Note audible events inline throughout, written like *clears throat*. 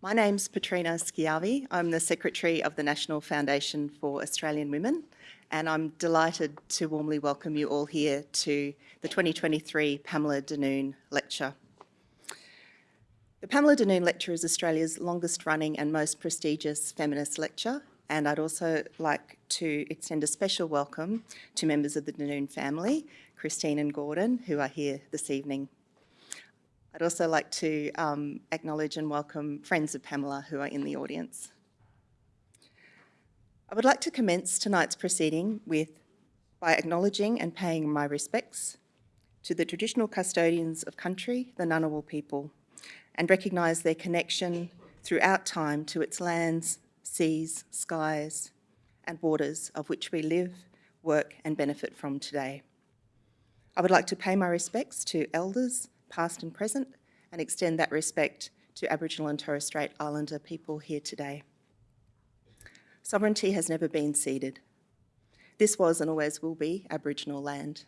My name's Petrina Schiavi. I'm the Secretary of the National Foundation for Australian Women, and I'm delighted to warmly welcome you all here to the 2023 Pamela Denoon Lecture. The Pamela Denoon Lecture is Australia's longest running and most prestigious feminist lecture, and I'd also like to extend a special welcome to members of the Denoon family, Christine and Gordon, who are here this evening. I'd also like to um, acknowledge and welcome friends of Pamela who are in the audience. I would like to commence tonight's proceeding with by acknowledging and paying my respects to the traditional custodians of country, the Ngunnawal people, and recognise their connection throughout time to its lands, seas, skies and waters of which we live, work and benefit from today. I would like to pay my respects to elders, past and present, and extend that respect to Aboriginal and Torres Strait Islander people here today. Sovereignty has never been ceded. This was and always will be Aboriginal land.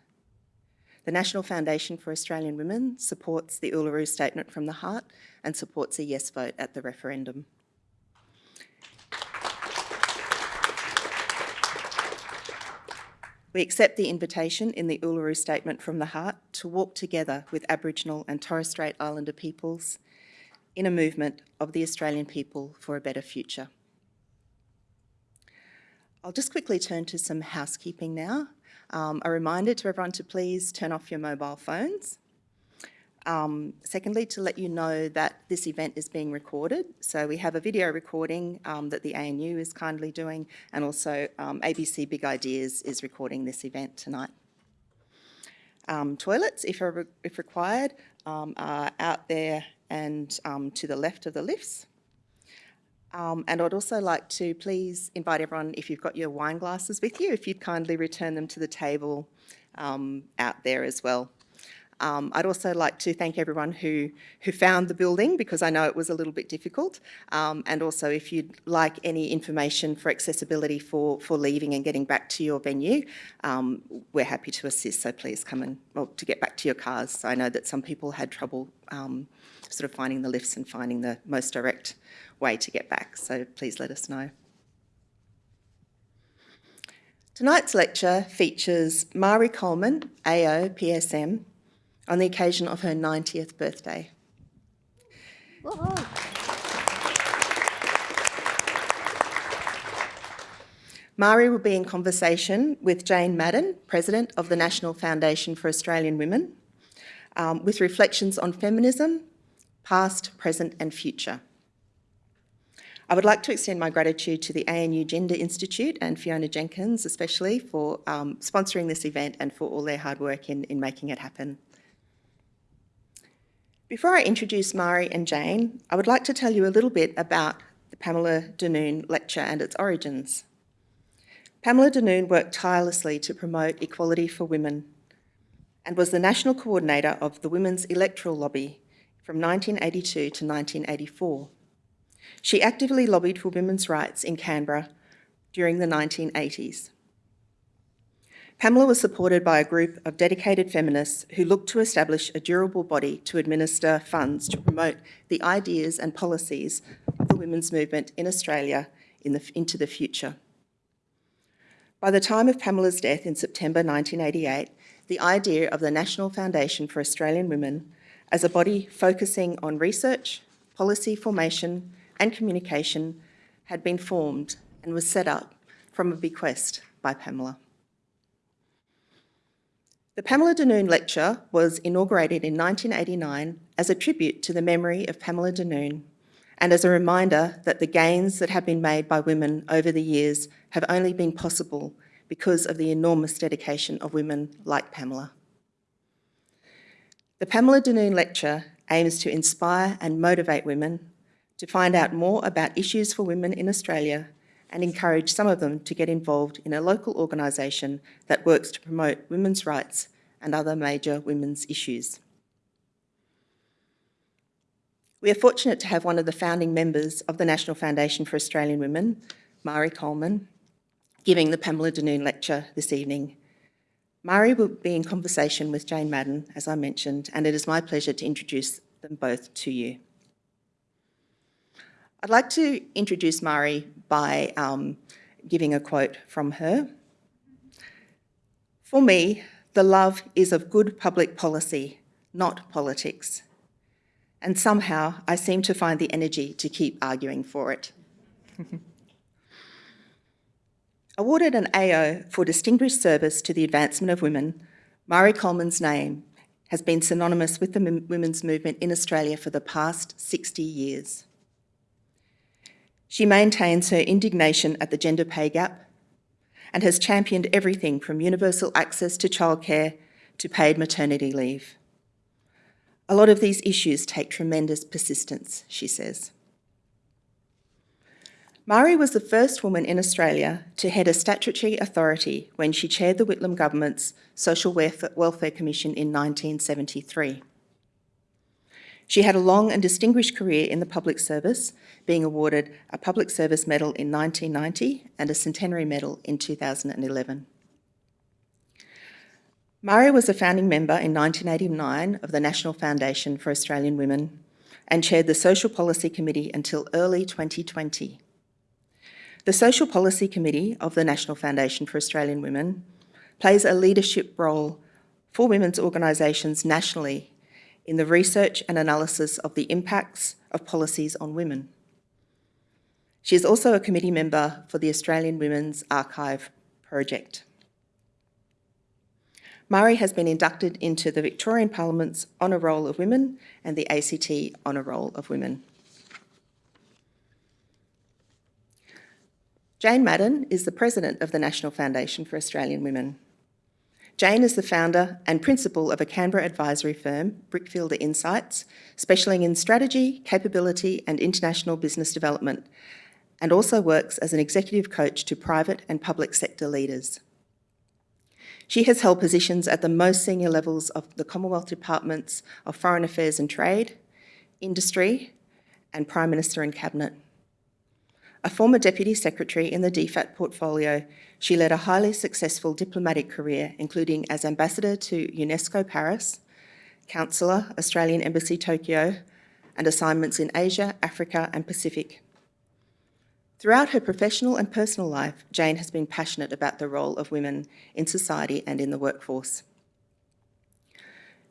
The National Foundation for Australian Women supports the Uluru Statement from the Heart and supports a yes vote at the referendum. We accept the invitation in the Uluru Statement from the Heart to walk together with Aboriginal and Torres Strait Islander peoples in a movement of the Australian people for a better future. I'll just quickly turn to some housekeeping now. Um, a reminder to everyone to please turn off your mobile phones. Um, secondly, to let you know that this event is being recorded. So we have a video recording um, that the ANU is kindly doing and also um, ABC Big Ideas is recording this event tonight. Um, toilets, if, if required, um, are out there and um, to the left of the lifts. and I'd also like to please invite everyone, if you've got your wine glasses with you, if you'd kindly return them to the table out there as well. Um, I'd also like to thank everyone who, who found the building because I know it was a little bit difficult. Um, and also if you'd like any information for accessibility for, for leaving and getting back to your venue, um, we're happy to assist. So please come and, well, to get back to your cars. So I know that some people had trouble um, sort of finding the lifts and finding the most direct way to get back. So please let us know. Tonight's lecture features Marie Coleman, AO, PSM, on the occasion of her 90th birthday. Marie will be in conversation with Jane Madden, President of the National Foundation for Australian Women, um, with reflections on feminism, past, present and future. I would like to extend my gratitude to the ANU Gender Institute and Fiona Jenkins especially for um, sponsoring this event and for all their hard work in, in making it happen. Before I introduce Marie and Jane, I would like to tell you a little bit about the Pamela Denoon lecture and its origins. Pamela Denoon worked tirelessly to promote equality for women and was the national coordinator of the Women's Electoral Lobby from 1982 to 1984. She actively lobbied for women's rights in Canberra during the 1980s. Pamela was supported by a group of dedicated feminists who looked to establish a durable body to administer funds to promote the ideas and policies of the women's movement in Australia in the, into the future. By the time of Pamela's death in September 1988, the idea of the National Foundation for Australian Women as a body focusing on research, policy formation and communication had been formed and was set up from a bequest by Pamela. The Pamela Denoon Lecture was inaugurated in 1989 as a tribute to the memory of Pamela Denoon and as a reminder that the gains that have been made by women over the years have only been possible because of the enormous dedication of women like Pamela. The Pamela Denoon Lecture aims to inspire and motivate women to find out more about issues for women in Australia and encourage some of them to get involved in a local organisation that works to promote women's rights and other major women's issues. We are fortunate to have one of the founding members of the National Foundation for Australian Women, Marie Coleman, giving the Pamela Denoon lecture this evening. Marie will be in conversation with Jane Madden, as I mentioned, and it is my pleasure to introduce them both to you. I'd like to introduce Marie by um, giving a quote from her. For me, the love is of good public policy, not politics. And somehow I seem to find the energy to keep arguing for it. *laughs* Awarded an AO for distinguished service to the advancement of women, Marie Coleman's name has been synonymous with the women's movement in Australia for the past 60 years. She maintains her indignation at the gender pay gap and has championed everything from universal access to childcare to paid maternity leave. A lot of these issues take tremendous persistence, she says. Marie was the first woman in Australia to head a statutory authority when she chaired the Whitlam government's Social Welfare Commission in 1973. She had a long and distinguished career in the public service, being awarded a Public Service Medal in 1990 and a Centenary Medal in 2011. Marie was a founding member in 1989 of the National Foundation for Australian Women and chaired the Social Policy Committee until early 2020. The Social Policy Committee of the National Foundation for Australian Women plays a leadership role for women's organisations nationally in the research and analysis of the impacts of policies on women. She is also a committee member for the Australian Women's Archive project. Marie has been inducted into the Victorian Parliament's Honour Roll of Women and the ACT Honour Roll of Women. Jane Madden is the President of the National Foundation for Australian Women. Jane is the founder and principal of a Canberra advisory firm, Brickfielder Insights, specialising in strategy, capability and international business development, and also works as an executive coach to private and public sector leaders. She has held positions at the most senior levels of the Commonwealth Departments of Foreign Affairs and Trade, Industry, and Prime Minister and Cabinet. A former Deputy Secretary in the DFAT portfolio, she led a highly successful diplomatic career, including as Ambassador to UNESCO Paris, Councillor, Australian Embassy Tokyo, and assignments in Asia, Africa and Pacific. Throughout her professional and personal life, Jane has been passionate about the role of women in society and in the workforce.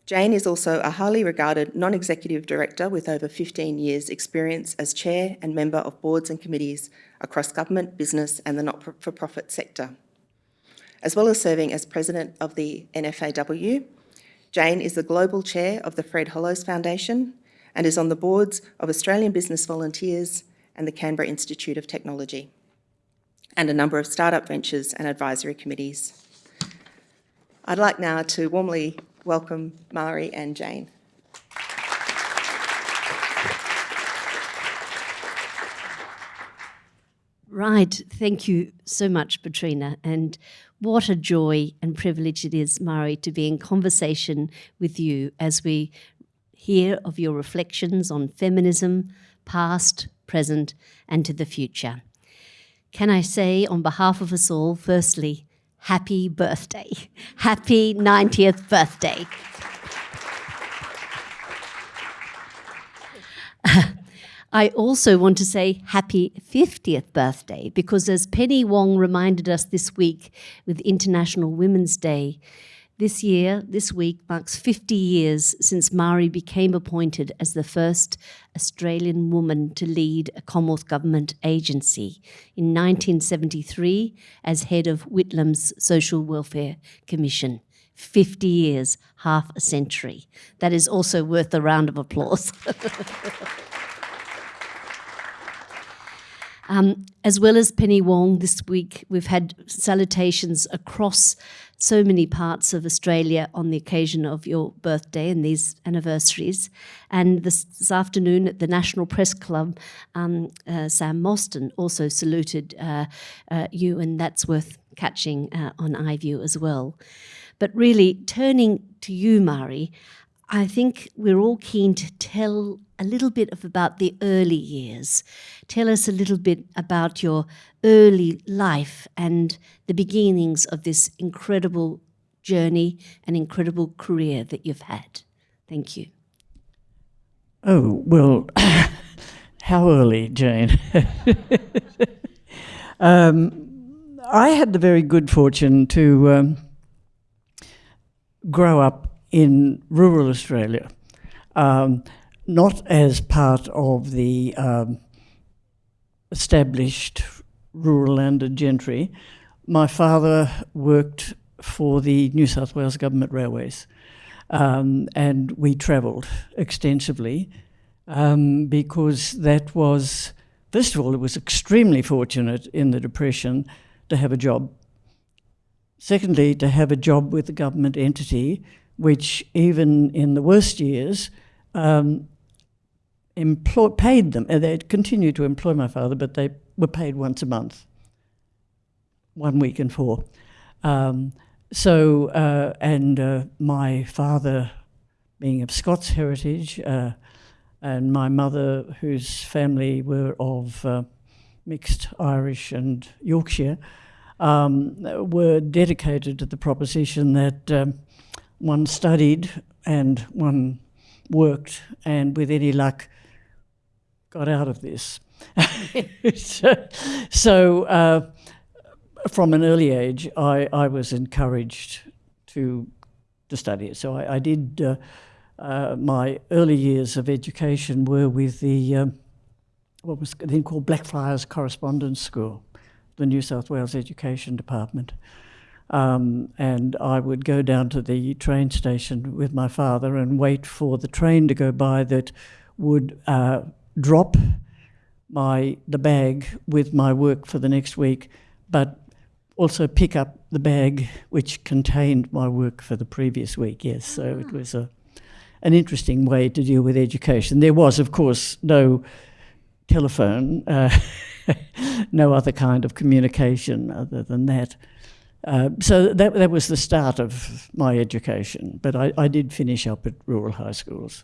Jane is also a highly regarded non-executive director with over 15 years experience as chair and member of boards and committees across government, business and the not-for-profit sector. As well as serving as president of the NFAW, Jane is the global chair of the Fred Hollows Foundation and is on the boards of Australian Business Volunteers and the Canberra Institute of Technology, and a number of startup ventures and advisory committees. I'd like now to warmly welcome Marie and Jane. Right, thank you so much, Petrina. And what a joy and privilege it is, Marie, to be in conversation with you as we hear of your reflections on feminism, past, present, and to the future. Can I say, on behalf of us all, firstly, happy birthday. Happy 90th birthday. I also want to say happy 50th birthday because as Penny Wong reminded us this week with International Women's Day, this year, this week, marks 50 years since Marie became appointed as the first Australian woman to lead a Commonwealth Government agency in 1973 as head of Whitlam's Social Welfare Commission. 50 years, half a century. That is also worth a round of applause. *laughs* Um, as well as Penny Wong this week, we've had salutations across so many parts of Australia on the occasion of your birthday and these anniversaries. And this, this afternoon at the National Press Club, um, uh, Sam Mostyn also saluted uh, uh, you, and that's worth catching uh, on iView as well. But really, turning to you, Marie, I think we're all keen to tell a little bit of about the early years. Tell us a little bit about your early life and the beginnings of this incredible journey and incredible career that you've had. Thank you. Oh, well, *laughs* How early, Jane? *laughs* um, I had the very good fortune to um, grow up in rural Australia, um, not as part of the um, established rural landed gentry. My father worked for the New South Wales Government Railways, um, and we travelled extensively um, because that was, first of all, it was extremely fortunate in the Depression to have a job. Secondly, to have a job with a government entity, which even in the worst years, um, employ, paid them. And they continued to employ my father, but they were paid once a month, one week in four. Um, so, uh, and uh, my father, being of Scots heritage, uh, and my mother, whose family were of uh, mixed Irish and Yorkshire, um, were dedicated to the proposition that um, one studied and one worked, and with any luck, got out of this. *laughs* so, uh, from an early age, I, I was encouraged to to study it. So I, I did. Uh, uh, my early years of education were with the um, what was then called Blackfriars Correspondence School, the New South Wales Education Department. Um, and I would go down to the train station with my father and wait for the train to go by that would uh, drop my the bag with my work for the next week, but also pick up the bag which contained my work for the previous week. Yes, so it was a an interesting way to deal with education. There was, of course, no telephone, uh, *laughs* no other kind of communication other than that. Uh, so that, that was the start of my education, but I, I did finish up at rural high schools.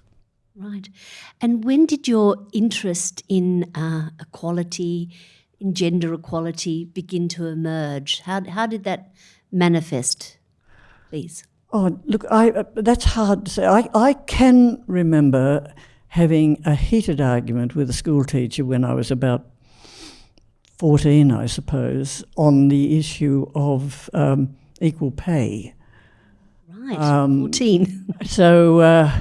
Right. And when did your interest in uh, equality, in gender equality, begin to emerge? How, how did that manifest, please? Oh, look, I, uh, that's hard to say. I, I can remember having a heated argument with a school teacher when I was about 14, I suppose, on the issue of um, equal pay. Right, um, 14. *laughs* so uh,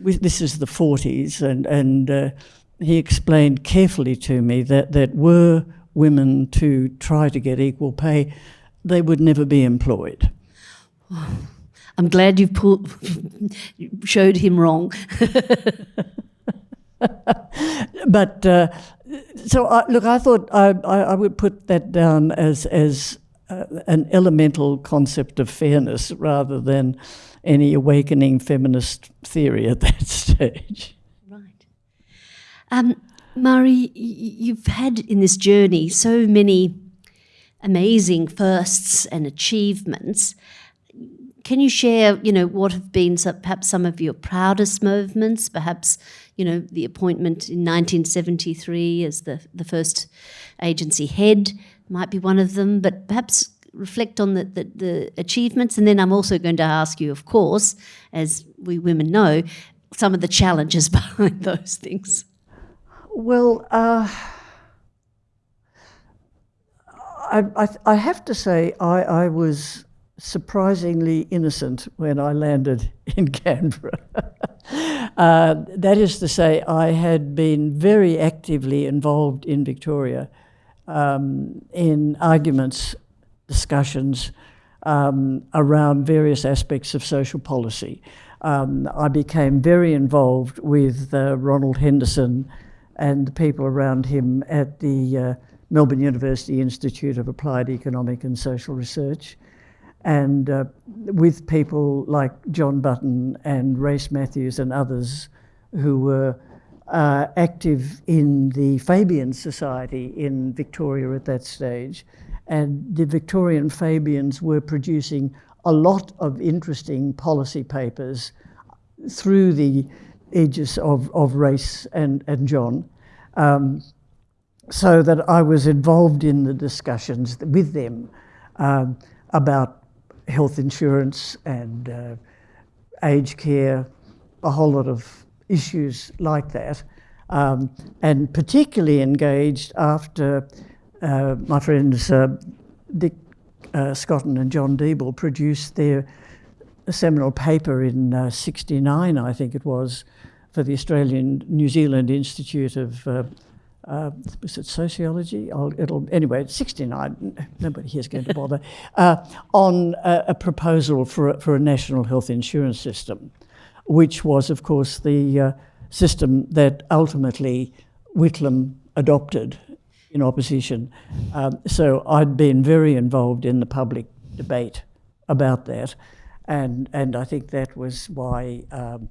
we, this is the 40s, and, and uh, he explained carefully to me that, that were women to try to get equal pay, they would never be employed. I'm glad you've pulled, *laughs* showed him wrong. *laughs* *laughs* but uh, so I, look, I thought I, I, would put that down as as uh, an elemental concept of fairness rather than any awakening feminist theory at *laughs* that stage. Right. Um, Marie, you've had in this journey so many amazing firsts and achievements. Can you share, you know, what have been some, perhaps some of your proudest moments? Perhaps, you know, the appointment in 1973 as the, the first agency head might be one of them, but perhaps reflect on the, the, the achievements. And then I'm also going to ask you, of course, as we women know, some of the challenges *laughs* behind those things. Well, uh, I, I, I, have to say I, I was surprisingly innocent when I landed *laughs* in Canberra. uh, that is to say, I had been very actively involved in Victoria um, in arguments, discussions um, around various aspects of social policy. Um, I became very involved with uh, Ronald Henderson and the people around him at the uh, Melbourne University Institute of Applied Economic and Social Research and uh, with people like John Button and Race Mathews and others who were uh, active in the Fabian Society in Victoria at that stage. And the Victorian Fabians were producing a lot of interesting policy papers through the aegis of, of Race and, and John. Um, so that I was involved in the discussions with them um, about health insurance and uh, aged care, a whole lot of issues like that. um, and particularly engaged after uh, my friends uh, Dick uh, Scotton and John Deeble produced their seminal paper in uh, 69, I think it was, for the Australian New Zealand Institute of uh, was it sociology? I'll, it'll anyway. 69. Nobody here's going to bother uh, on a, a, proposal for a, for a national health insurance system, which was, of course, the uh, system that ultimately Whitlam adopted in opposition. Um, so I'd been very involved in the public debate about that, and and I think that was why um,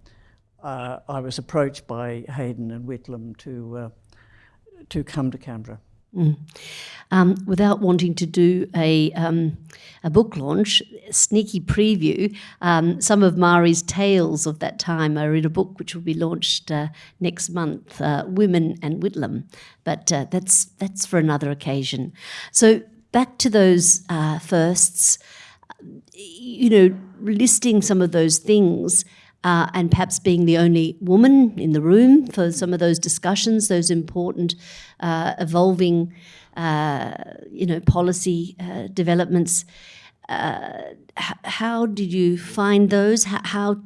uh, I was approached by Hayden and Whitlam to uh, to come to Canberra. Mm. Um, without wanting to do a, um, a book launch, sneaky preview, um, some of Marie's tales of that time are in a book which will be launched uh, next month, uh, Women and Whitlam. But uh, that's, that's for another occasion. So back to those uh, firsts, you know, listing some of those things uh, and perhaps being the only woman in the room for some of those discussions, those important uh, evolving, uh, you know, policy uh, developments. Uh, how did you find those? How, how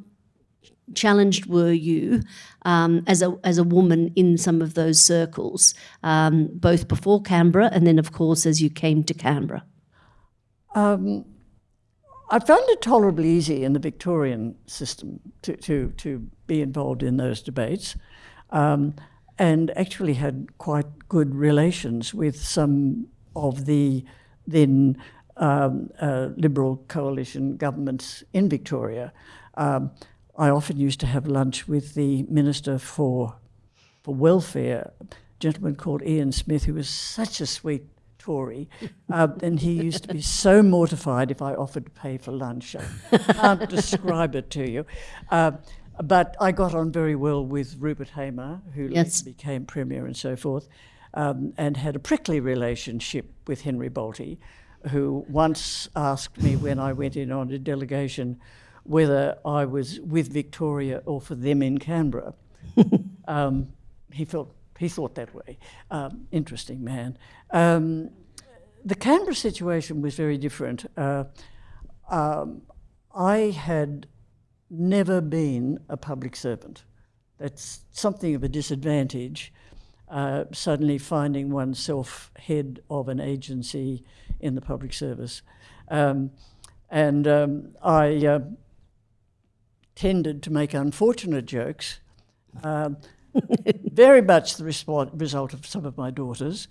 challenged were you um, as a as a woman in some of those circles, um, both before Canberra and then, of course, as you came to Canberra? Um, I found it tolerably easy in the Victorian system to, to, to be involved in those debates um, and actually had quite good relations with some of the then um, uh, Liberal coalition governments in Victoria. Um, I often used to have lunch with the Minister for, for Welfare, a gentleman called Ian Smith, who was such a sweet Tory, uh, and he used to be so mortified if I offered to pay for lunch. I can't *laughs* describe it to you. Uh, but I got on very well with Rupert Hamer, who yes. became Premier and so forth, um, and had a prickly relationship with Henry Bolte, who once asked me when I went in on a delegation whether I was with Victoria or for them in Canberra. *laughs* um, he felt he thought that way. Um, interesting man. Um, the Canberra situation was very different. Uh, um, I had never been a public servant. That's something of a disadvantage, uh, suddenly finding oneself head of an agency in the public service. Um, and um, I uh, tended to make unfortunate jokes. Um, *laughs* very much the result of some of my daughters,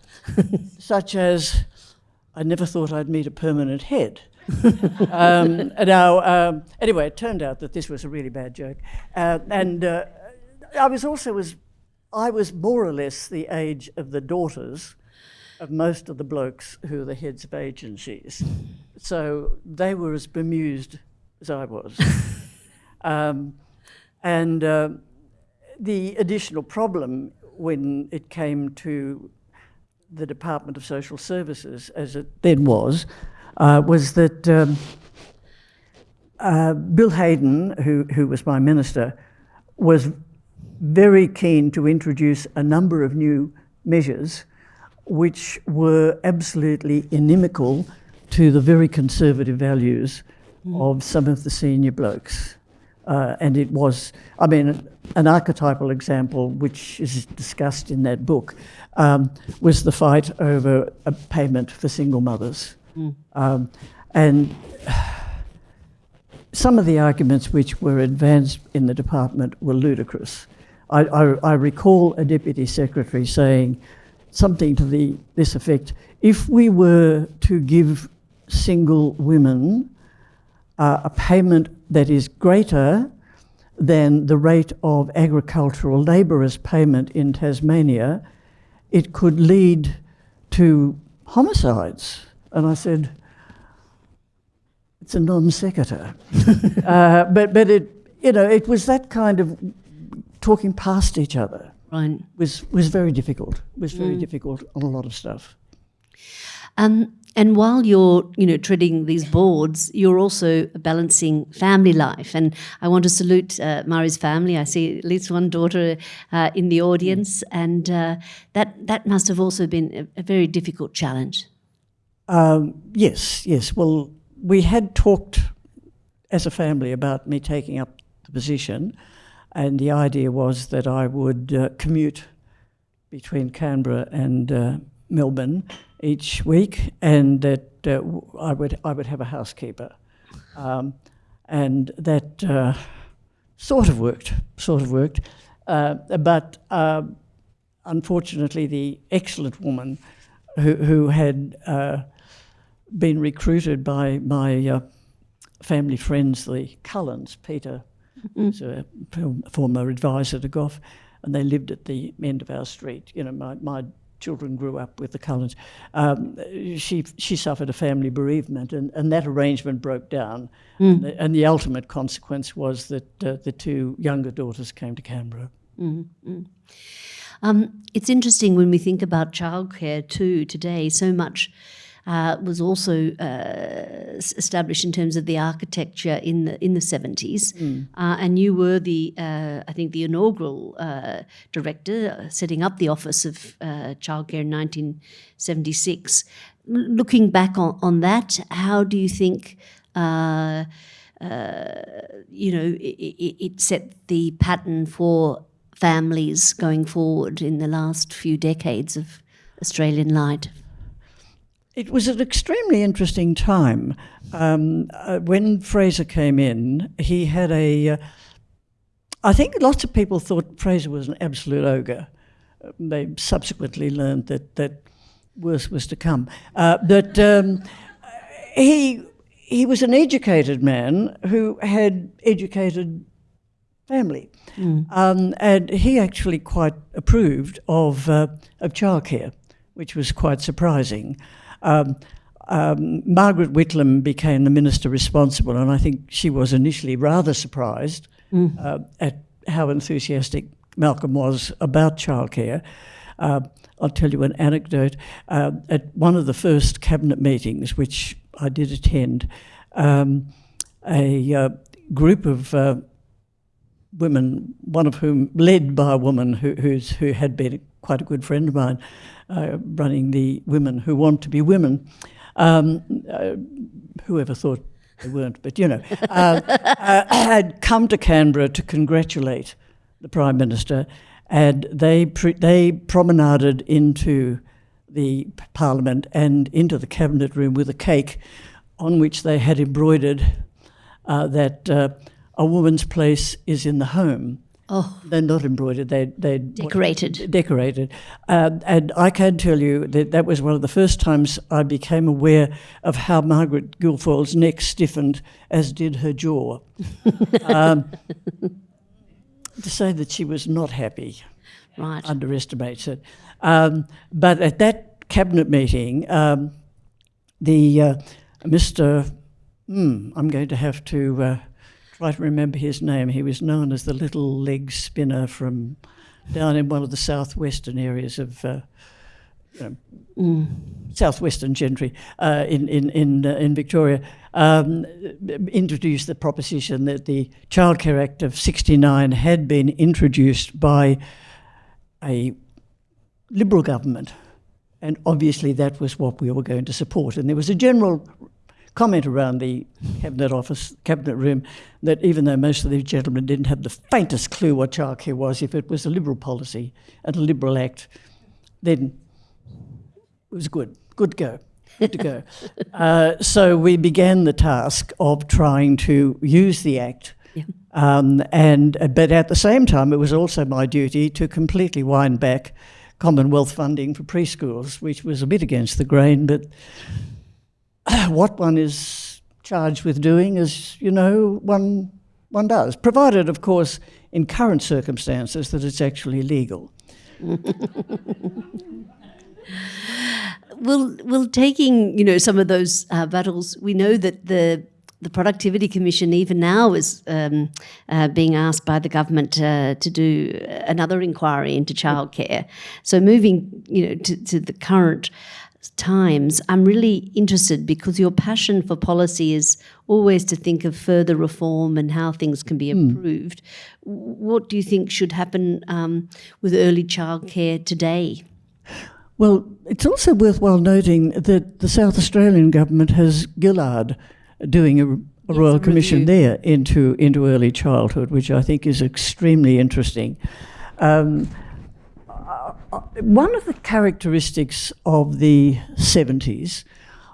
such as I never thought I'd meet a permanent head. *laughs* um, now, um, anyway, it turned out that this was a really bad joke, uh, and uh, I was also was I was more or less the age of the daughters of most of the blokes who are the heads of agencies, so they were as bemused as I was, *laughs* um, and. Uh, the additional problem when it came to the Department of Social Services, as it then was, uh, was that um, uh, Bill Hayden, who, who was my minister, was very keen to introduce a number of new measures which were absolutely inimical to the very conservative values mm. of some of the senior blokes. Uh, and it was, I mean, an archetypal example, which is discussed in that book, um, was the fight over a payment for single mothers. Mm. Um, and *sighs* some of the arguments which were advanced in the department were ludicrous. I, I, I recall a deputy secretary saying something to the, this effect, if we were to give single women uh, a payment that is greater than the rate of agricultural labourers' payment in Tasmania, it could lead to homicides. And I said, it's a non sequitur. *laughs* uh, but but it, you know, it was that kind of talking past each other. Right. Was, was very difficult, was very mm. difficult on a lot of stuff. Um, and while you're, you know, treading these boards, you're also balancing family life. And I want to salute uh, Marie's family. I see at least one daughter uh, in the audience, and uh, that that must have also been a, a very difficult challenge. Um, yes, yes. Well, we had talked as a family about me taking up the position, and the idea was that I would uh, commute between Canberra and uh, Melbourne each week, and that uh, I would I would have a housekeeper, um, and that uh, sort of worked, sort of worked, uh, but uh, unfortunately, the excellent woman who who had uh, been recruited by my uh, family friends, the Cullens, Peter, was a former advisor to Gough, and they lived at the end of our street. You know, my, my children grew up with the Cullens. Um, she she suffered a family bereavement, and, and that arrangement broke down. And, the, and the ultimate consequence was that uh, the two younger daughters came to Canberra. Um, it's interesting when we think about childcare too today. So much uh, was also uh, established in terms of the architecture in the in the seventies, uh, and you were the uh, I think the inaugural uh, director, uh, setting up the office of uh, childcare in nineteen seventy six. Looking back on, on that, how do you think? Uh, uh, you know, it, it, it set the pattern for families going forward in the last few decades of Australian light. It was an extremely interesting time. Um, uh, when Fraser came in, he had a. Uh, I think lots of people thought Fraser was an absolute ogre. Uh, They subsequently learned that that worse was to come. Uh, but um, he he was an educated man who had educated family, um, and he actually quite approved of uh, of childcare, which was quite surprising. Um, um, Margaret Whitlam became the minister responsible, and I think she was initially rather surprised uh, at how enthusiastic Malcolm was about childcare. Uh, I'll tell you an anecdote. Uh, at one of the first cabinet meetings, which I did attend, um, a uh, group of uh, women, one of whom led by a woman who, who's, who had been quite a good friend of mine, uh, running the Women Who Want to Be Women. Um, uh, whoever thought they weren't, but you know, uh, uh, had come to Canberra to congratulate the Prime Minister, and they, they promenaded into the Parliament and into the Cabinet Room with a cake on which they had embroidered uh, that uh, a woman's place is in the home. Oh, They're not embroidered, they, they decorated. decorated. Um, and I can tell you that that was one of the first times I became aware of how Margaret Guilfoyle's neck stiffened, as did her jaw. *laughs* um, to say that she was not happy Right. underestimates it. Um, but at that cabinet meeting, um, the uh, Mr. Hmm, I'm going to have to uh, try to remember his name. He was known as the little leg spinner from down in one of the southwestern areas of. Uh, you know, southwestern gentry uh, in in in, uh, in Victoria um, introduced the proposition that the Childcare Act of '69 had been introduced by a Liberal government, and obviously that was what we were going to support. And there was a general comment around the cabinet office, cabinet room, that even though most of these gentlemen didn't have the faintest clue what childcare was, if it was a Liberal policy and a Liberal act, then it was good, good go, good to go. *laughs* uh, so we began the task of trying to use the act. Um, and but at the same time, it was also my duty to completely wind back Commonwealth funding for preschools, which was a bit against the grain. But *clears throat* what one is charged with doing is, you know, one one does, provided, of course, in current circumstances, that it's actually legal. Well, well, taking you know some of those uh, battles, we know that the the Productivity Commission even now is um, uh, being asked by the government uh, to do another inquiry into childcare. So moving, you know, to, to the current times, I'm really interested because your passion for policy is always to think of further reform and how things can be improved. W- What do you think should happen um, with early childcare today? Well, it's also worthwhile noting that the South Australian government has Gillard doing a, a Royal a Commission review. there into, into early childhood, which I think is extremely interesting. Um, one of the characteristics of the 70s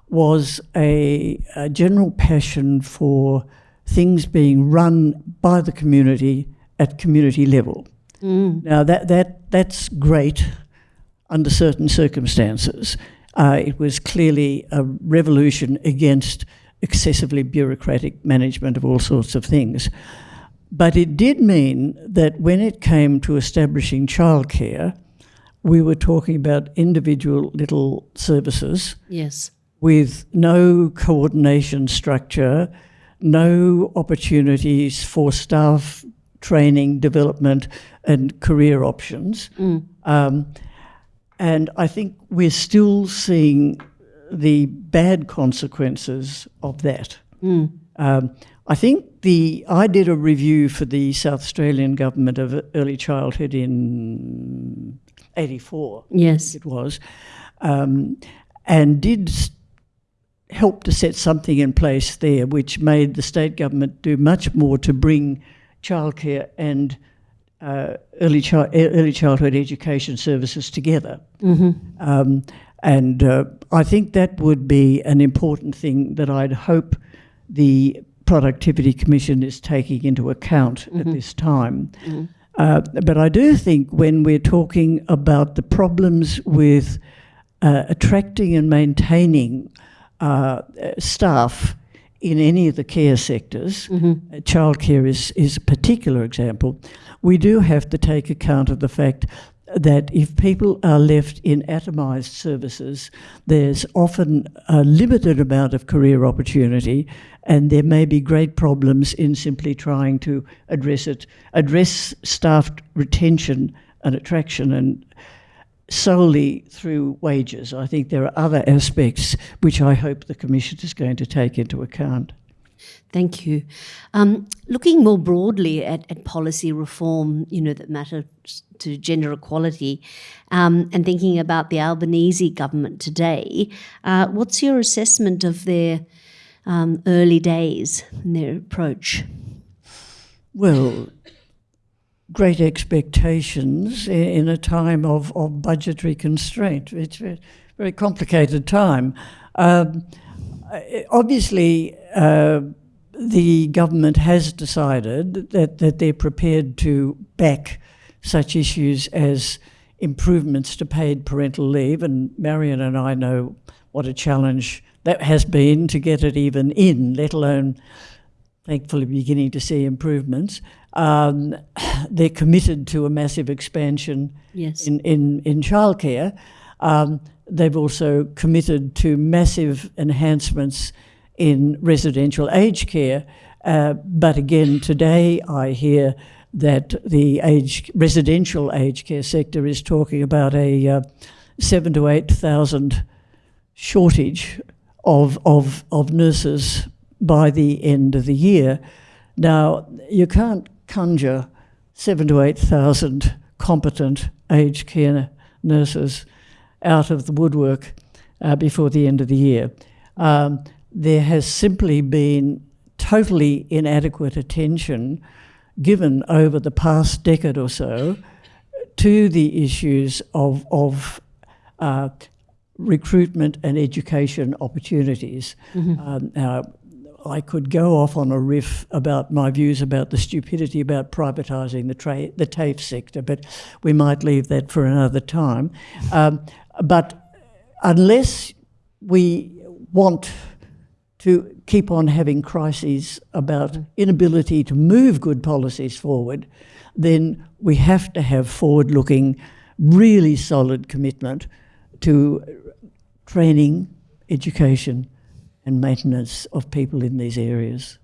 was a, a general passion for things being run by the community at community level. Now that, that that's great under certain circumstances. Uh, it was clearly a revolution against excessively bureaucratic management of all sorts of things. But it did mean that when it came to establishing childcare, we were talking about individual little services Yes. with no coordination structure, no opportunities for staff training, development, and career options. Um, and I think we're still seeing the bad consequences of that. Um, I think the I did a review for the South Australian government of early childhood in '84 Yes. it was, um, and did help to set something in place there which made the state government do much more to bring childcare and uh, early, chi- early childhood education services together. Um, and uh, I think that would be an important thing that I'd hope the Productivity Commission is taking into account at this time. Uh, but I do think when we're talking about the problems with uh, attracting and maintaining uh, staff in any of the care sectors, uh, childcare is, is a particular example, we do have to take account of the fact that if people are left in atomised services, there's often a limited amount of career opportunity, and there may be great problems in simply trying to address it, address staff retention and attraction and solely through wages. I think there are other aspects which I hope the Commission is going to take into account. Thank you. Um, looking more broadly at, at policy reform, you know, that matters to gender equality, um, and thinking about the Albanese government today, uh, what's your assessment of their um, early days and their approach? Well, great expectations in a time of, of budgetary constraint. It's a very complicated time. Um, obviously, uh, the government has decided that, that they're prepared to back such issues as improvements to paid parental leave, and Marion and I know what a challenge that has been to get it even in, let alone thankfully beginning to see improvements. Um, *coughs* they're committed to a massive expansion Yes. in, in, in childcare. Um, they've also committed to massive enhancements in residential aged care. Uh, but again, today I hear that the age, residential aged care sector is talking about a uh, seven to eight thousand shortage of, of, of nurses by the end of the year. Now, you can't conjure seven to 8,000 competent aged care nurses out of the woodwork uh, before the end of the year. Um, there has simply been totally inadequate attention given over the past decade or so to the issues of, of uh, recruitment and education opportunities. Um, now, I could go off on a riff about my views about the stupidity about privatising the, tra- the TAFE sector, but we might leave that for another time. Um, but unless we want to keep on having crises about inability to move good policies forward, then we have to have forward looking, really solid commitment to training, education, and maintenance of people in these areas.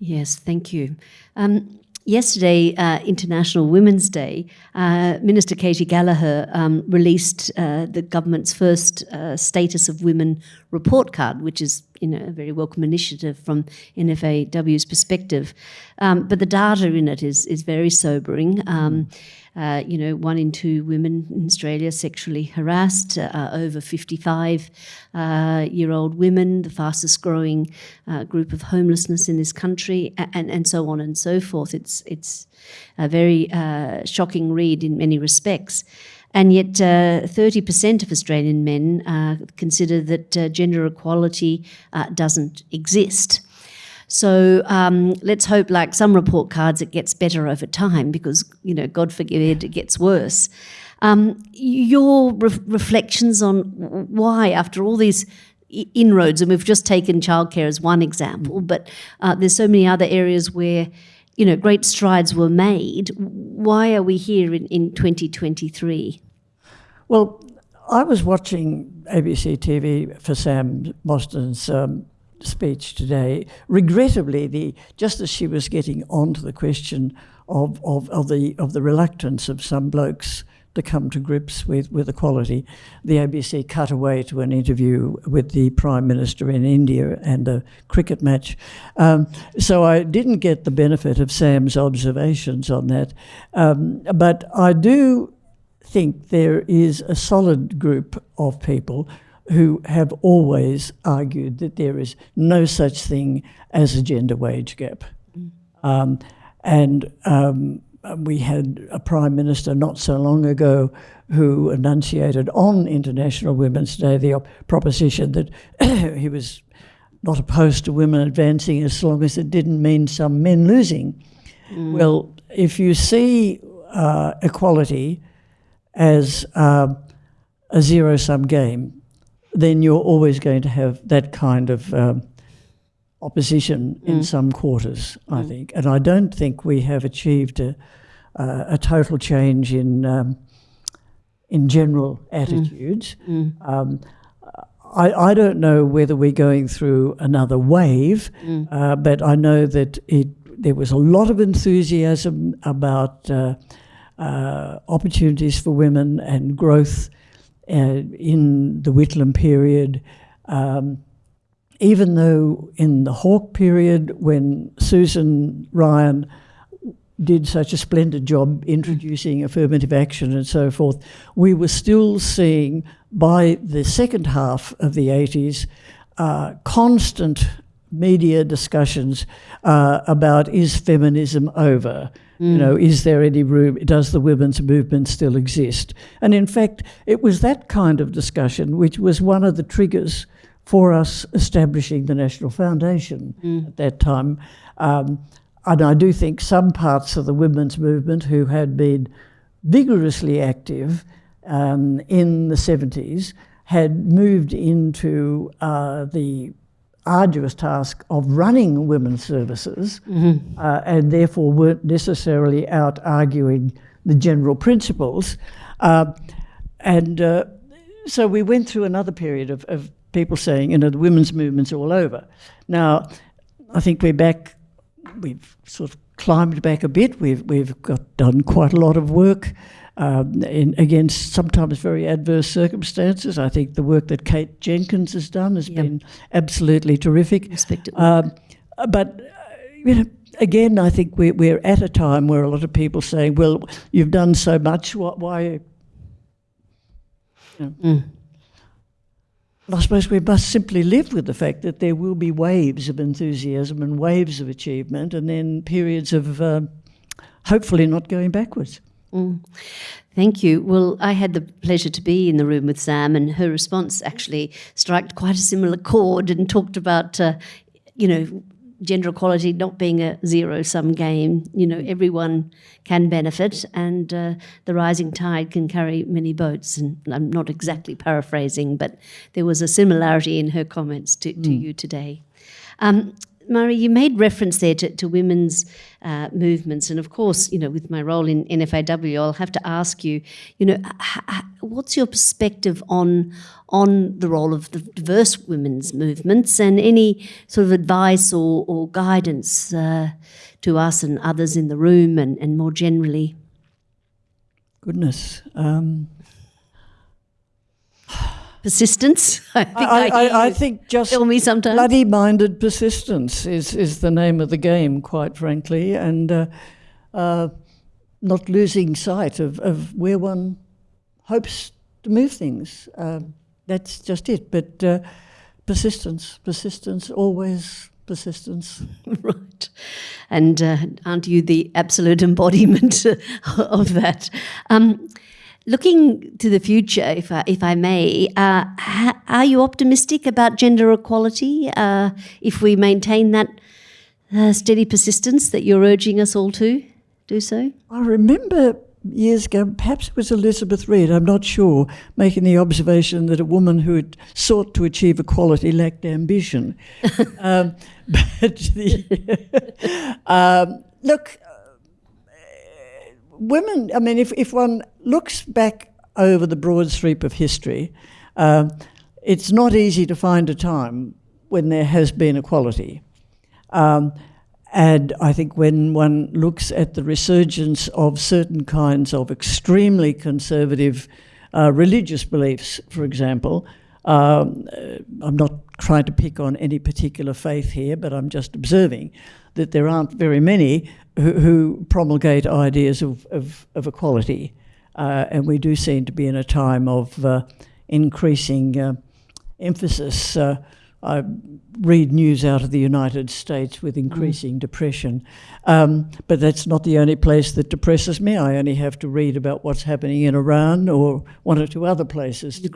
Yes, thank you. Um, yesterday, uh, International Women's Day, uh, Minister Katy Gallagher um, released uh, the government's first uh, Status of Women report card, which is you know, a very welcome initiative from NFAW's perspective. Um, but the data in it is, is very sobering. Um, uh, you know, one in two women in Australia sexually harassed, uh, over 55 uh, year old women, the fastest growing uh, group of homelessness in this country, and, and so on and so forth. It's, it's a very uh, shocking read in many respects. And yet, 30% of Australian men consider that gender equality doesn't exist. So um, let's hope, like some report cards, it gets better over time because, you know, God forbid it gets worse. Um, your re reflections on why, after all these inroads, and we've just taken childcare as one example, but uh, there's so many other areas where, you know, great strides were made. Why are we here in, in 2023? Well, I was watching ABC TV for Sam Mostyn's um, speech today, regrettably, the just as she was getting onto the question of, of, of the of the reluctance of some blokes to come to grips with, with equality, the ABC cut away to an interview with the Prime Minister in India and a cricket match. Um, so I didn't get the benefit of Sam's observations on that. Um, but I do think there is a solid group of people who have always argued that there is no such thing as a gender wage gap. Mm. Um, and um, we had a prime minister not so long ago who enunciated on International Women's Day the proposition that *coughs* he was not opposed to women advancing as long as it didn't mean some men losing. Mm. Well, if you see uh, equality as uh, a zero-sum game, then you're always going to have that kind of um, opposition mm. in some quarters, I mm. think. And I don't think we have achieved a, uh, a total change in um, in general mm. attitudes. Mm. Um, I, I, don't know whether we're going through another wave, mm. uh, but I know that it there was a lot of enthusiasm about uh, uh opportunities for women and growth uh, in the Whitlam period, um, even though in the Hawke period, when Susan Ryan did such a splendid job introducing affirmative action and so forth, we were still seeing by the second half of the 80s uh, constant media discussions uh, about is feminism over? Mm. You know, is there any room? Does the women's movement still exist? And in fact, it was that kind of discussion which was one of the triggers for us establishing the National Foundation mm. at that time. Um, and I do think some parts of the women's movement who had been vigorously active um, in the 70s had moved into uh, the arduous task of running women's services mm -hmm. uh, and therefore weren't necessarily out arguing the general principles. Uh, and uh, so we went through another period of, of people saying, you know, the women's movement's all over. Now, I think we're back, we've sort of climbed back a bit. We've, we've got done quite a lot of work um, in, against sometimes very adverse circumstances. I think the work that Kate Jenkins has done has yep. been absolutely terrific. Um, but, uh, you know, again, I think we're, we're at a time where a lot of people saying, well, you've done so much, why? You know. mm. I suppose we must simply live with the fact that there will be waves of enthusiasm and waves of achievement and then periods of um, hopefully not going backwards. Mm. Thank you. Well, I had the pleasure to be in the room with Sam, and her response actually struck quite a similar chord and talked about, uh, you know, gender equality not being a zero-sum game. You know, everyone can benefit, and uh, the rising tide can carry many boats. And I'm not exactly paraphrasing, but there was a similarity in her comments to, to mm. you today. Um, Marie, you made reference there to, to women's uh, movements, and of course, you know, with my role in NFAW, I'll have to ask you, you know, what's your perspective on on the role of the diverse women's movements, and any sort of advice or, or guidance uh, to us and others in the room and, and more generally? Goodness. Um, Persistence? *laughs* I think, I, I, I think just tell me sometimes. bloody minded persistence is, is the name of the game, quite frankly, and uh, uh, not losing sight of, of where one hopes to move things. Um that's just it. But uh, persistence, persistence, always persistence. *laughs* right. And uh, aren't you the absolute *laughs* embodiment of that? Um, looking to the future, if I, if I may, uh, are you optimistic about gender equality uh, if we maintain that uh, steady persistence that you're urging us all to do so? I remember years ago, perhaps it was Elizabeth Reid, I'm not sure, making the observation that a woman who had sought to achieve equality lacked ambition. *laughs* um, *laughs* but the, *laughs* um, look, women, I mean, if, if one looks back over the broad sweep of history, um, it's not easy to find a time when there has been equality. Um, and I think when one looks at the resurgence of certain kinds of extremely conservative uh, religious beliefs, for example, um, uh, I'm not trying to pick on any particular faith here, but I'm just observing that there aren't very many who, who promulgate ideas of, of, of equality. Uh, and we do seem to be in a time of uh, increasing uh, emphasis. Uh, I read news out of the United States with increasing depression. Um, but that's not the only place that depresses me. I only have to read about what's happening in Iran or one or two other places. to,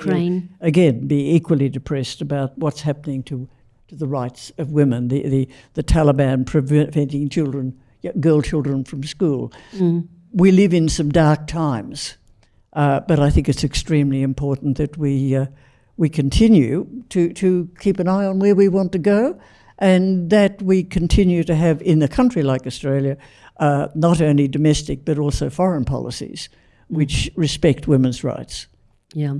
again, be equally depressed about what's happening to, to the rights of women, the, the, the Taliban preventing children, girl children from school. We live in some dark times, uh, but I think it's extremely important that we, uh, we continue to, to keep an eye on where we want to go and that we continue to have in a country like Australia uh, not only domestic but also foreign policies which respect women's rights. Yeah.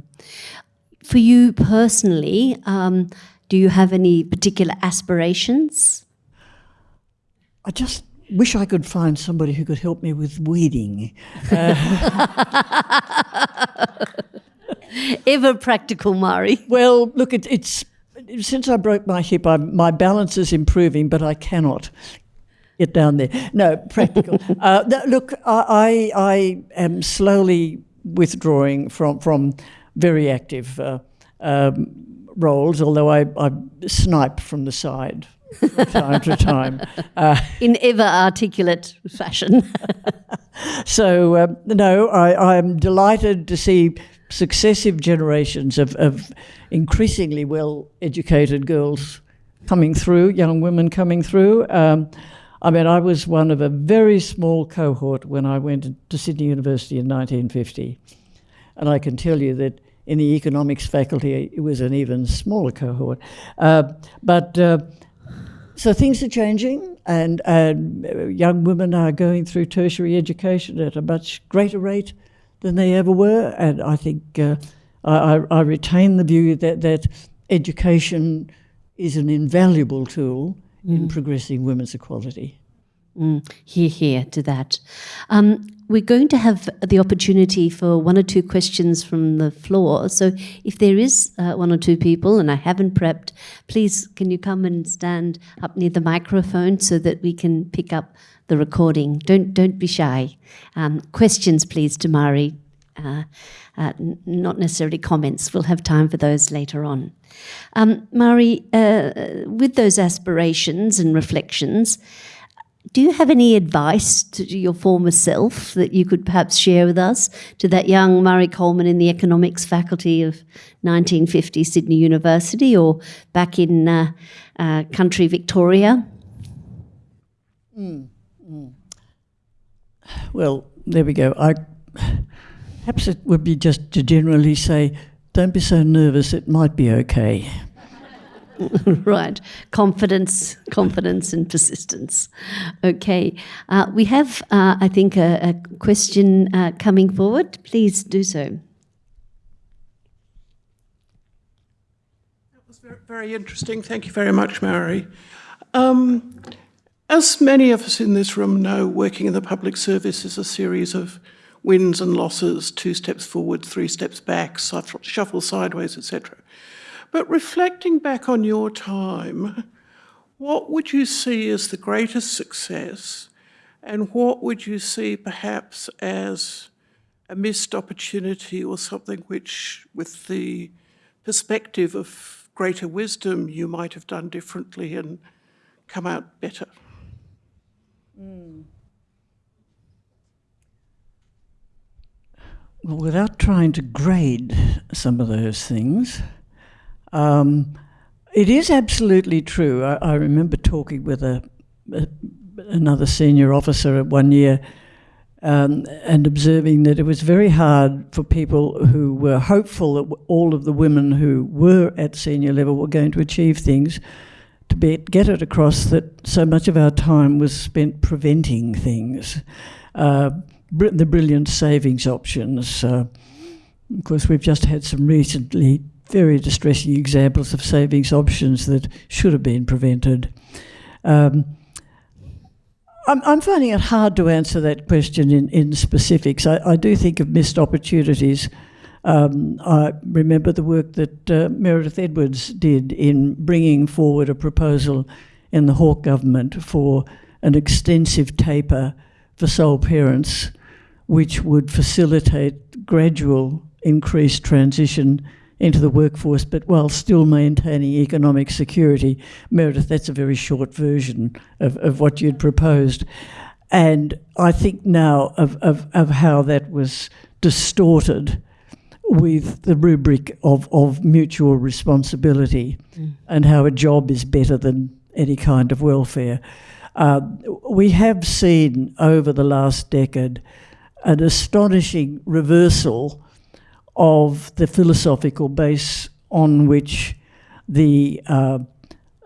For you personally, um, do you have any particular aspirations? I just wish I could find somebody who could help me with weeding. *laughs* Ever practical, Marie. Well, look, it, it's since I broke my hip, I, my balance is improving, but I cannot get down there. No, practical. *laughs* uh, look, I, I, I am slowly withdrawing from from very active uh, um, roles, although I, I snipe from the side from time to time. Uh, *laughs* In ever articulate fashion. *laughs* So, um, no, I, I'm delighted to see successive generations of, of increasingly well educated girls coming through, young women coming through. Um, I mean, I was one of a very small cohort when I went to Sydney University in 1950. And I can tell you that in the economics faculty, it was an even smaller cohort. Uh, but uh, so things are changing, and, and young women are going through tertiary education at a much greater rate than they ever were. And I think uh, I, I- I retain the view that, that education is an invaluable tool in progressing women's equality. Mm, hear, hear to that. Um, we're going to have the opportunity for one or two questions from the floor. So if there is uh, one or two people, and I haven't prepped, please can you come and stand up near the microphone so that we can pick up the recording? Don't don't be shy. Um, questions, please, to Marie. Uh, uh, not necessarily comments. We'll have time for those later on. Um, Marie, uh, with those aspirations and reflections, do you have any advice to your former self that you could perhaps share with us, to that young Marie Coleman in the economics faculty of 1950 Sydney University or back in uh, uh, country Victoria? Well, there we go. I perhaps it would be just to generally say, don't be so nervous. It might be okay. *laughs* right. Confidence, confidence, and persistence. Okay. Uh, we have, uh, I think, a, a question uh, coming forward. Please do so. That was ver- very interesting. Thank you very much, Mary. Um, As many of us in this room know, working in the public service is a series of wins and losses, two steps forward, three steps back, shuffle sideways, etc. But reflecting back on your time, what would you see as the greatest success and what would you see perhaps as a missed opportunity or something which, with the perspective of greater wisdom, you might have done differently and come out better? Hmm. Well, without trying to grade some of those things, um, it is absolutely true. I, I remember talking with a, a, another senior officer at one year um, and observing that it was very hard for people who were hopeful that all of the women who were at senior level were going to achieve things to be, get it across that so much of our time was spent preventing things. Uh, the brilliant savings options. Uh, of course, we've just had some recently very distressing examples of savings options that should have been prevented. Um, I'm, finding it hard to answer that question in, in specifics. I, I do think of missed opportunities. Um, I remember the work that uh, Meredith Edwards did in bringing forward a proposal in the Hawke government for an extensive taper for sole parents, which would facilitate gradual increased transition into the workforce, but while still maintaining economic security. Meredith, that's a very short version of, of what you'd proposed. And I think now of, of, of how that was distorted with the rubric of, of mutual responsibility and how a job is better than any kind of welfare. Uh, we have seen over the last decade an astonishing reversal of the philosophical base on which the uh,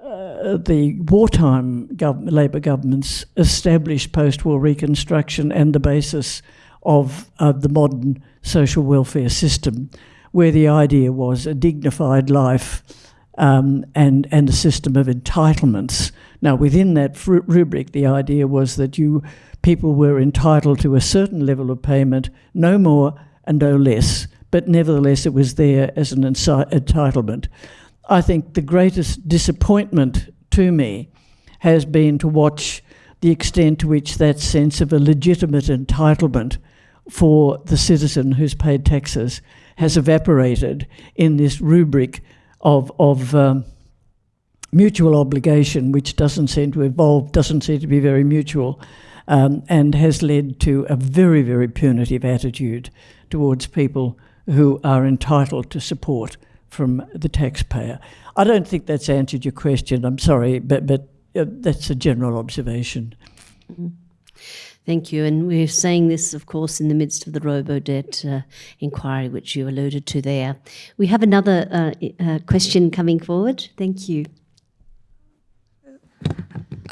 uh, the wartime gov- Labor governments established post-war reconstruction and the basis of uh, the modern social welfare system, where the idea was a dignified life um, and and a system of entitlements. Now, within that rubric, the idea was that you people were entitled to a certain level of payment, no more and no less, but nevertheless it was there as an entitlement. I think the greatest disappointment to me has been to watch the extent to which that sense of a legitimate entitlement for the citizen who's paid taxes has evaporated in this rubric of, of um, mutual obligation, which doesn't seem to evolve, doesn't seem to be very mutual, um, and has led to a very, very punitive attitude towards people who are entitled to support from the taxpayer. I don't think that's answered your question. I'm sorry, but but uh, that's a general observation. Thank you. And we're saying this, of course, in the midst of the robo-debt uh, inquiry, which you alluded to there. We have another uh, uh, question coming forward. Thank you.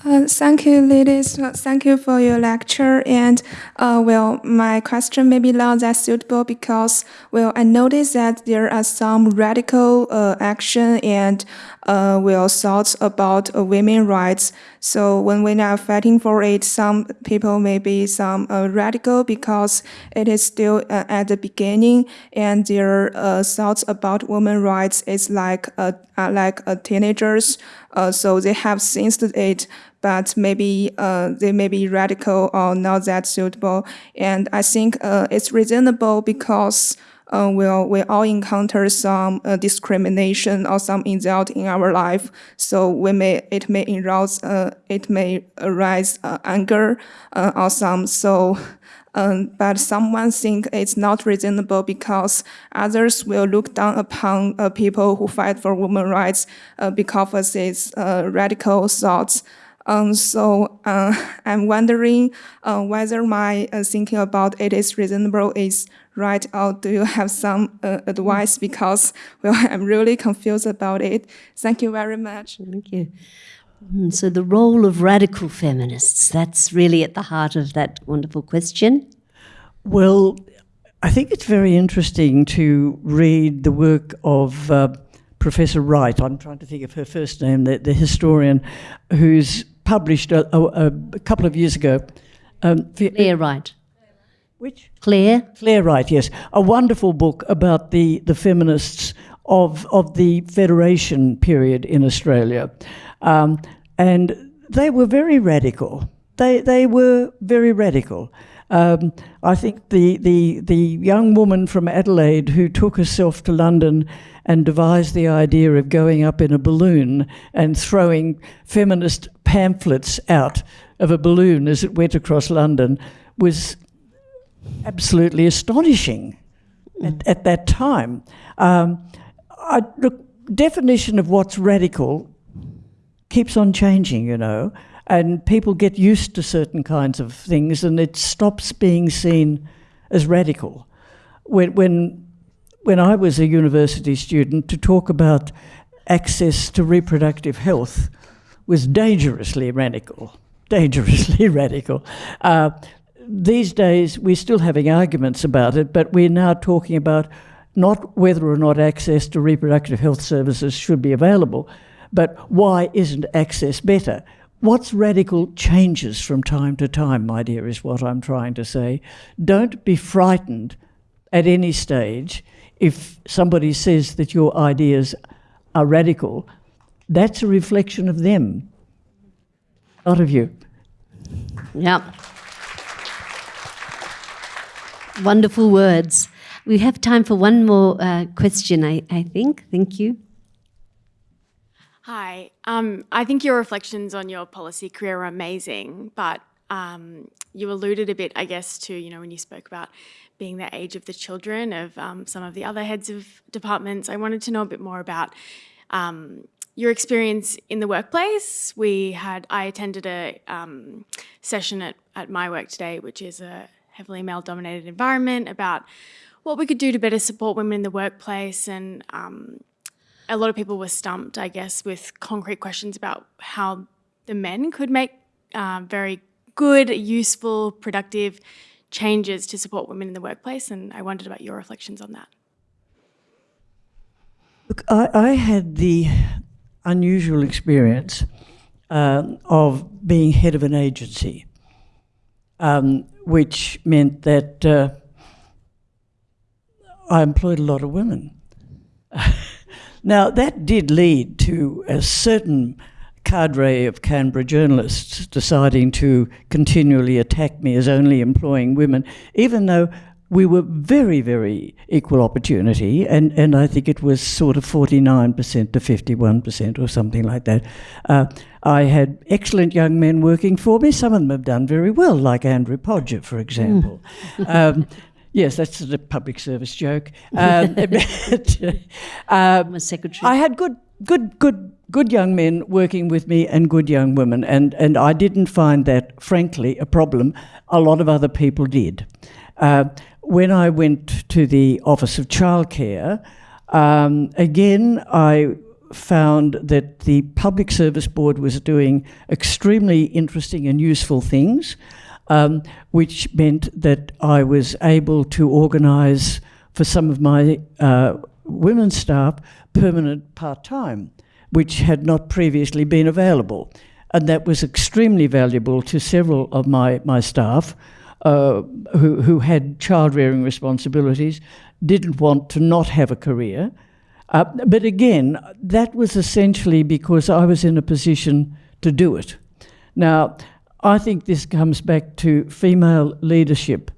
Uh, thank you, ladies. Uh, Thank you for your lecture. And uh, well, my question may be not that suitable because well, I noticed that there are some radical uh, action and uh, well thoughts about uh, women rights. So when we are fighting for it, some people may be some uh, radical because it is still uh, at the beginning, and their uh, thoughts about women rights is like uh, like teenagers. So they have sensed it, but maybe uh, they may be radical or not that suitable. And I think uh, it's reasonable because uh, we'll, we all encounter some uh, discrimination or some insult in our life. So we may it may arouse uh, it may arise uh, anger uh, or some so. Um, but someone think it's not reasonable because others will look down upon uh, people who fight for women's rights because of these radical thoughts. Um, so uh, *laughs* I'm wondering uh, whether my uh, thinking about it is reasonable is right, or do you have some uh, advice? Because *laughs* well, I'm really confused about it. Thank you very much. Thank you. Mm, So, the role of radical feminists, that's really at the heart of that wonderful question. Well, I think it's very interesting to read the work of uh, Professor Wright. I'm trying to think of her first name, the, the historian, who's published a, a, a couple of years ago. Um, Clare Wright. which? Clare? Clare Wright, yes. A wonderful book about the, the feminists of, of the Federation period in Australia. Um, and they were very radical. They, they were very radical. Um, I think the, the, the young woman from Adelaide who took herself to London and devised the idea of going up in a balloon and throwing feminist pamphlets out of a balloon as it went across London was absolutely astonishing at, at that time. Um, I, look, definition of what's radical keeps on changing, you know, and people get used to certain kinds of things, and it stops being seen as radical. When when when I was a university student, to talk about access to reproductive health was dangerously radical. Dangerously *laughs* radical. Uh, these days, we're still having arguments about it, but we're now talking about not whether or not access to reproductive health services should be available, but why isn't access better? What's radical changes from time to time, my dear, is what I'm trying to say. Don't be frightened at any stage if somebody says that your ideas are radical. That's a reflection of them, not of you. Yeah. Wonderful words. We have time for one more uh, question, I, I think. Thank you. Hi. Um, I think your reflections on your policy career are amazing, but um, you alluded a bit, I guess, to, you know, when you spoke about being the age of the children of um, some of the other heads of departments. I wanted to know a bit more about um, your experience in the workplace. We had, I attended a um, session at, at my work today, which is a heavily male dominated environment about what we could do to better support women in the workplace and um, a lot of people were stumped, I guess, with concrete questions about how the men could make uh, very good, useful, productive changes to support women in the workplace. And I wondered about your reflections on that. Look, I, I had the unusual experience um, of being head of an agency, um, which meant that uh, I employed a lot of women. *laughs* now, that did lead to a certain cadre of Canberra journalists deciding to continually attack me as only employing women, even though we were very, very equal opportunity, and, and I think it was sort of 49% to 51% or something like that. Uh, I had excellent young men working for me. Some of them have done very well, like Andrew Podger, for example. *laughs* um, yes, that's a public service joke. Um, *laughs* *laughs* but, a secretary. I had good, good, good, good young men working with me and good young women, and, and I didn't find that, frankly, a problem. A lot of other people did. Uh, when I went to the Office of Childcare, um, again, I found that the Public Service Board was doing extremely interesting and useful things, um, which meant that I was able to organise for some of my uh, women's staff permanent part-time, which had not previously been available. And that was extremely valuable to several of my, my staff uh, who, who had child rearing responsibilities, didn't want to not have a career. Uh, but again, that was essentially because I was in a position to do it. Now, I think this comes back to female leadership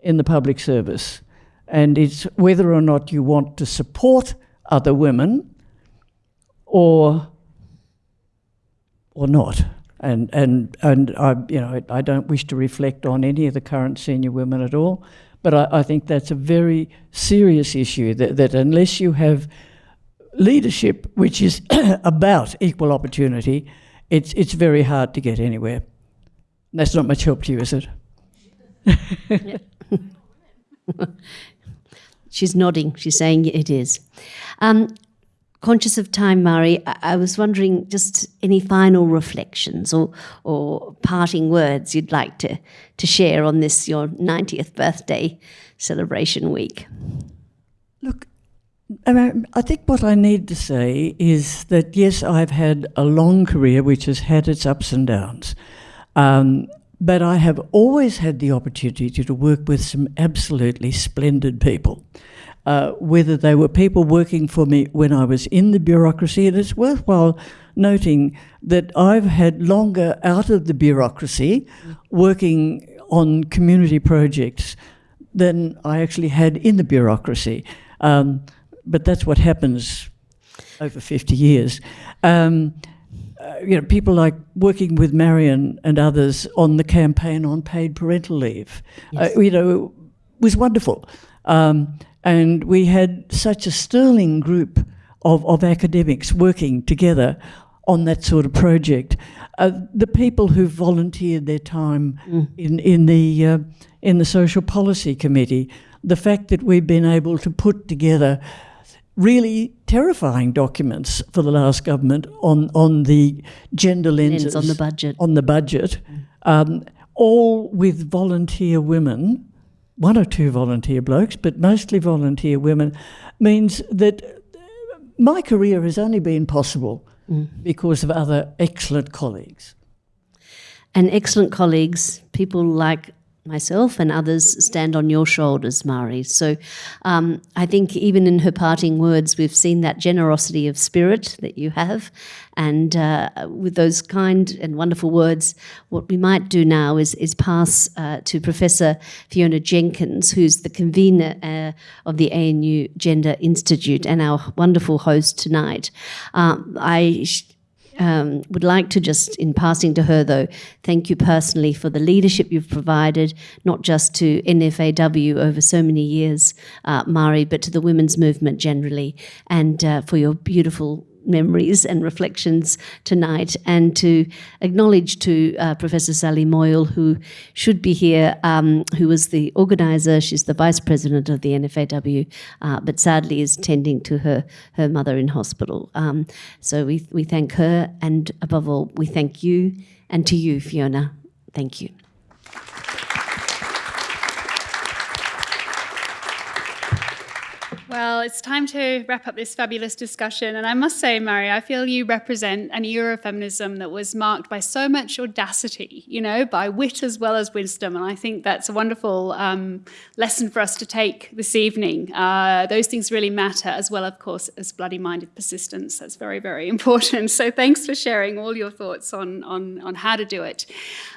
in the public service. And it's whether or not you want to support other women or, or not. And, and, and I, you know, I don't wish to reflect on any of the current senior women at all, but I, I think that's a very serious issue that, that unless you have leadership which is *coughs* about equal opportunity, it's, it's very hard to get anywhere. That's not much help to you, is it? *laughs* She's nodding. She's saying it is. Um, conscious of time, Marie, I, I was wondering just any final reflections or, or parting words you'd like to, to share on this, your 90th birthday celebration week. Look, Um, I think what I need to say is that yes, I've had a long career which has had its ups and downs. Um, but I have always had the opportunity to work with some absolutely splendid people. Uh, whether they were people working for me when I was in the bureaucracy, and it's worthwhile noting that I've had longer out of the bureaucracy working on community projects than I actually had in the bureaucracy. Um, but that's what happens over 50 years. Um, uh, you know, people like working with Marion and others on the campaign on paid parental leave, uh, you know, was wonderful. Um, and we had such a sterling group of, of academics working together on that sort of project. Uh, the people who volunteered their time in, in, the, uh, in the Social Policy Committee, the fact that we've been able to put together really terrifying documents for the last government on, on the gender lenses. Lens on the budget. On the budget, um, all with volunteer women, one or two volunteer blokes, but mostly volunteer women, means that my career has only been possible mm. because of other excellent colleagues. And excellent colleagues, people like myself and others stand on your shoulders, Marie. So um, I think even in her parting words, we've seen that generosity of spirit that you have. And uh, with those kind and wonderful words, what we might do now is, is pass uh, to Professor Fiona Jenkins, who's the convener uh, of the ANU Gender Institute and our wonderful host tonight. Um, I um, would like to just, in passing to her though, thank you personally for the leadership you've provided, not just to NFAW over so many years, uh, Marie, but to the women's movement generally, and uh, for your beautiful memories and reflections tonight, and to acknowledge to uh, Professor Sally Moyle, who should be here, um, who was the organizer. She's the vice president of the NFAW, uh, but sadly is tending to her her mother in hospital. Um, so we we thank her, and above all, we thank you, and to you, Fiona. Thank you. Well, it's time to wrap up this fabulous discussion. And I must say, Marie, I feel you represent an era of feminism that was marked by so much audacity, you know, by wit as well as wisdom. And I think that's a wonderful um, lesson for us to take this evening. Uh, those things really matter, as well, of course, as bloody minded persistence. That's very, very important. *laughs* So thanks for sharing all your thoughts on, on, on how to do it.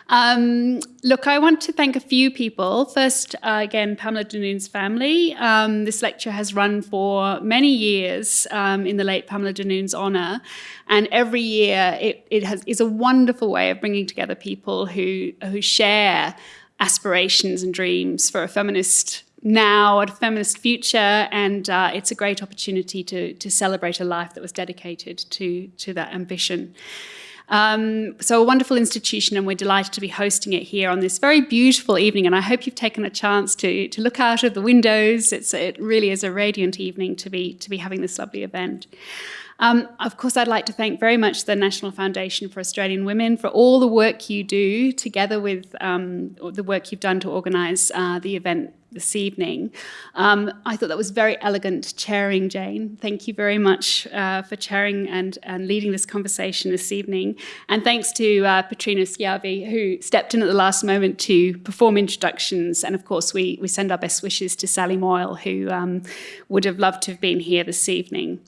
Um, look, I want to thank a few people. First, uh, again, Pamela Denoon's family. Um, this lecture has run for many years um, in the late Pamela Denoon's honour. And every year it, it has, is a wonderful way of bringing together people who, who share aspirations and dreams for a feminist now, a feminist future, and uh, it's a great opportunity to, to celebrate a life that was dedicated to, to that ambition. Um, so a wonderful institution and we're delighted to be hosting it here on this very beautiful evening and I hope you've taken a chance to, to look out of the windows. It's, it really is a radiant evening to be, to be having this lovely event. Um, of course, I'd like to thank very much the National Foundation for Australian Women for all the work you do together with um, the work you've done to organise uh, the event this evening. Um, I thought that was very elegant chairing, Jane. Thank you very much uh, for chairing and, and leading this conversation this evening. And thanks to uh, Petrina Schiavi, who stepped in at the last moment to perform introductions. And of course, we, we send our best wishes to Sally Moyle, who um, would have loved to have been here this evening.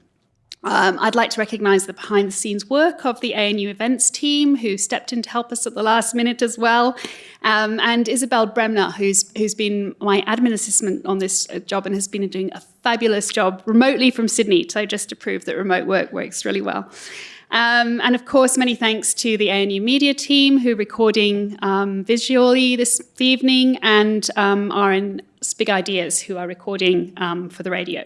Um, I'd like to recognise the behind the scenes work of the ANU events team who stepped in to help us at the last minute as well. Um, and Isabel Bremner, who's, who's been my admin assistant on this uh, job and has been doing a fabulous job remotely from Sydney. So just to prove that remote work works really well. Um, and of course, many thanks to the ANU media team who are recording um, visually this evening and um, RN Ideas who are recording um, for the radio.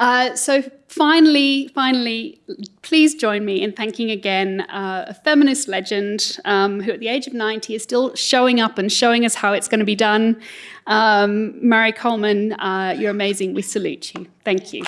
Uh, so finally, finally, please join me in thanking again uh, a feminist legend um, who at the age of 90 is still showing up and showing us how it's going to be done. Um, Marie Coleman, uh, you're amazing. We salute you. Thank you.